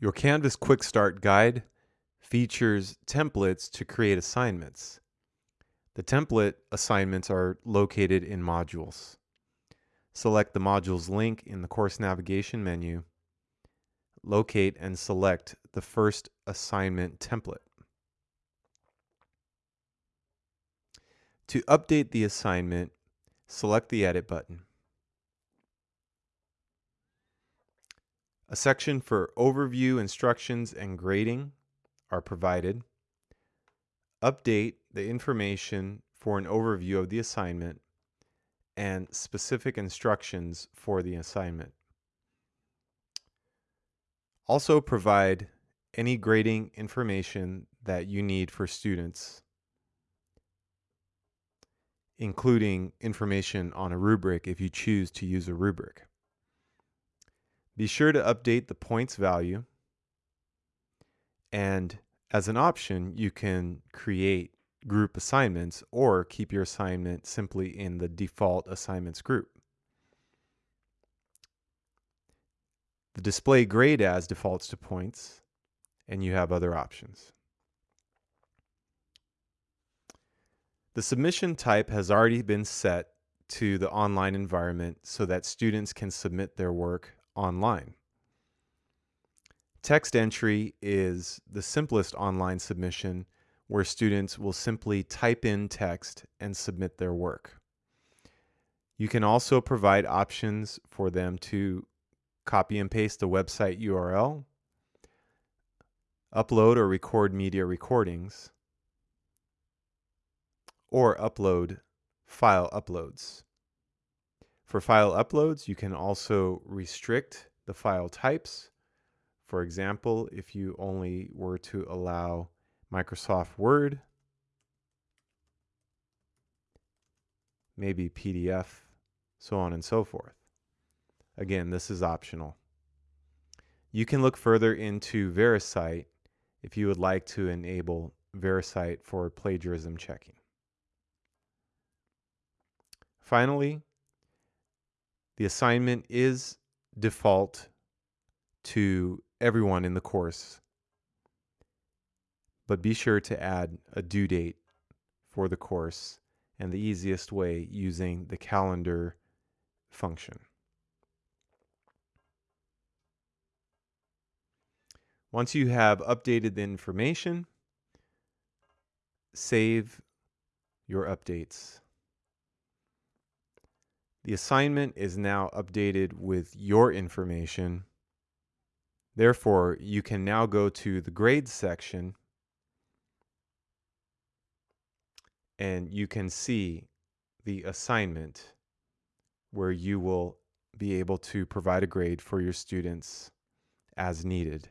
Your Canvas Quick Start Guide features templates to create assignments. The template assignments are located in modules. Select the modules link in the course navigation menu. Locate and select the first assignment template. To update the assignment, select the Edit button. A section for overview, instructions, and grading are provided. Update the information for an overview of the assignment and specific instructions for the assignment. Also provide any grading information that you need for students, including information on a rubric if you choose to use a rubric. Be sure to update the points value. And as an option, you can create group assignments or keep your assignment simply in the default assignments group. The display grade as defaults to points, and you have other options. The submission type has already been set to the online environment so that students can submit their work online. Text entry is the simplest online submission where students will simply type in text and submit their work. You can also provide options for them to copy and paste the website URL, upload or record media recordings, or upload file uploads. For file uploads, you can also restrict the file types. For example, if you only were to allow Microsoft Word, maybe PDF, so on and so forth. Again, this is optional. You can look further into VeriCite if you would like to enable VeriCite for plagiarism checking. Finally, the assignment is default to everyone in the course, but be sure to add a due date for the course and the easiest way using the calendar function. Once you have updated the information, save your updates. The assignment is now updated with your information. Therefore, you can now go to the grades section and you can see the assignment where you will be able to provide a grade for your students as needed.